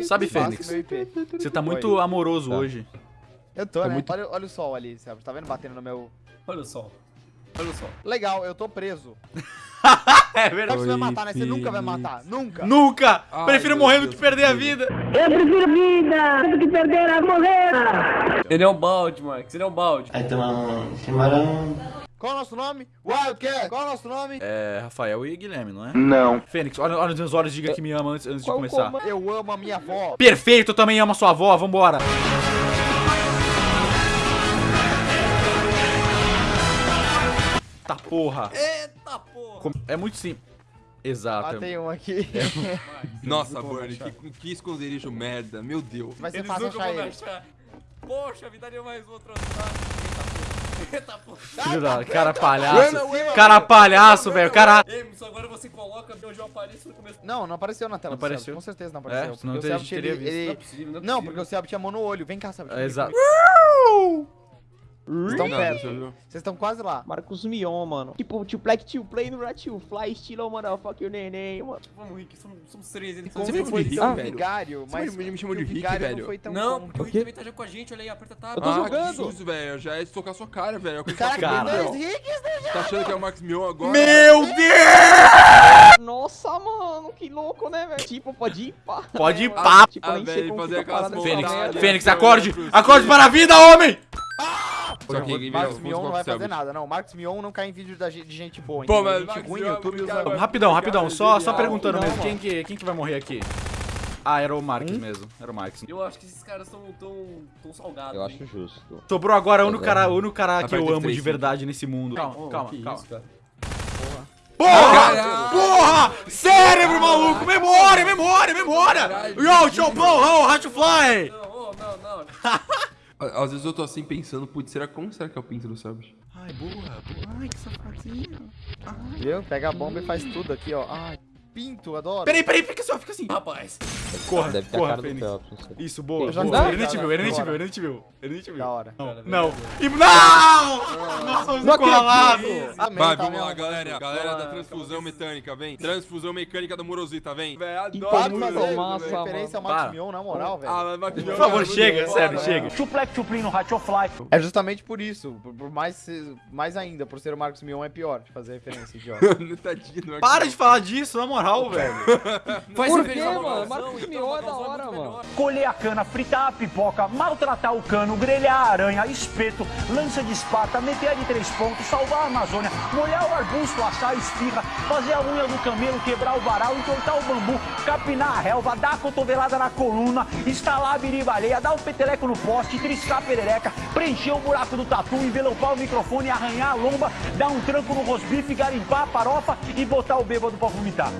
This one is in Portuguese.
Sabe, Fênix? Você tá muito Oi. amoroso Tá. hoje. Eu tô, Tá né? muito- Olha, olha o sol ali, Sérgio. Tá vendo batendo no meu... Olha o sol. Olha o sol. Legal, eu tô preso. É verdade. que você vai Oi, matar, né? Você nunca vai matar. Nunca. Nunca! Ai, Prefiro meu morrer do Deus, que perder a meu vida. Eu prefiro vida do que perder a morrer. Ele é um balde, Marcos. Ele é um balde. Vai tomar um chimarrão. Qual é o nosso nome? Wildcat. Qual é o nosso nome? É, Rafael e Guilherme, não é? Não. Fênix, olha, olha nos meus olhos, diga que me ama antes, antes de começar. comando? Eu amo a minha avó. Perfeito, eu também amo a sua avó, vambora. Tá porra. Eita porra. É muito simples. Exato. Matei um aqui. Nossa, Burn, que, que esconderijo merda. Meu Deus. Vai ser Eles fácil nunca achar vão ele. achar. Poxa, me daria mais outro. Eita porra. Filho da cara palhaço. Cara palhaço, velho. Cara. Emerson, agora você coloca onde eu apareço no começo. Não, não apareceu na tela. Não apareceu? Com certeza não É, apareceu. senão porque a o gente Sérgio, teria visto. ele- Não é possível, não é porque o Sérgio tinha mão no olho. Vem cá. É, exato. Vocês estão Não, perto. Vocês estão quase lá. Marcos Mion, mano. Tipo, tio Black, tio Play no tio Fly, estilo, motherfucker, neném, mano. Vamos, Rick. Somos, somos três. Me que foi Rick, tão velho? vigário, mas me- me chamou de Rick, velho? Não, foi tão Não, bom. porque o Rick também tá já com a gente. Olha aí, aperta tab. Eu tô ah, jogando. que susto, velho. Já é estocar sua cara, velho. É o que Cara, tá dois. Ricks, né? Tá achando que é o Max Mion agora? Meu Deus! Nossa, mano, que louco, né, velho? Tipo, pode ir pá. Pode ir mano. pá. Tipo, Ah, nem sei velho, como fazer que aquelas Fênix. Fênix, acorde! Acorde para a vida, homem! Só que Marcos Mion não vai fazer nada, não. Marcos Mion não cai em vídeo da, de gente boa. Pô, mas gente ruim, Mion, YouTube usa... Rapidão, rapidão, só, só perguntando não, mesmo. Quem que, quem que vai morrer aqui? Ah, era o Marques mesmo. Era o Marques. Eu acho que esses caras estão tão, tão salgados. Eu hein? acho justo. Sobrou agora o único cara, o único cara que eu amo de verdade nesse mundo. Calma, Oh, calma, que calma. isso. Porra! Porra! Cérebro, maluco! Memória, memória, memória! Yo, blow, oh, how to fly! Não, oh, não, não. Às vezes eu tô assim pensando, putz, será, como será que é o pinto do? Ai, boa, boa. Ai, que safadinho. Viu? Pega a bomba e faz tudo aqui, ó. Ai, pinto, adoro. Peraí, peraí, fica assim, ó, fica assim. Rapaz. Corra, Deve ter a corra, do Fênix. Phelps. Isso, boa, já boa. Ele nem te viu, ele nem te viu, ele nem te viu. Ele nem te viu. Da hora. Não, não. E- Não! Nós somos encurralados. Vai, tá vamos lá, galera. Galera da transfusão mecânica, vem. Transfusão mecânica da Morosita, vem. Velho, adoro. referência ao. Max. Mion, na moral, velho. Ah, mas Max Mion Por favor, é muito chega, bom, sério, né? chega. É justamente por isso. Por, mais, mais ainda, por ser o Marcos Mion é pior de fazer referência, idiota. Para de falar disso, na moral, velho. Faz Por quê, mano? Marcos então, Mion é da hora, mano. Colher a cana, fritar a pipoca, maltratar o cano, grelhar a aranha, espeto, lança de espata, meter a de três pontos, salvar a Amazônia, molhar o arbusto, assar a espirra, fazer a unha do camelo, quebrar o varal, entortar o bambu, capinar a relva, dar a cotovelada na coluna, instalar a biribaleia, dar o peteleco no poste, triscar a perereca, preencher o buraco do tatu, envelopar o microfone, arranhar a lomba, dar um tranco no rosbife, garimpar a farofa e botar o bêbado pra vomitar.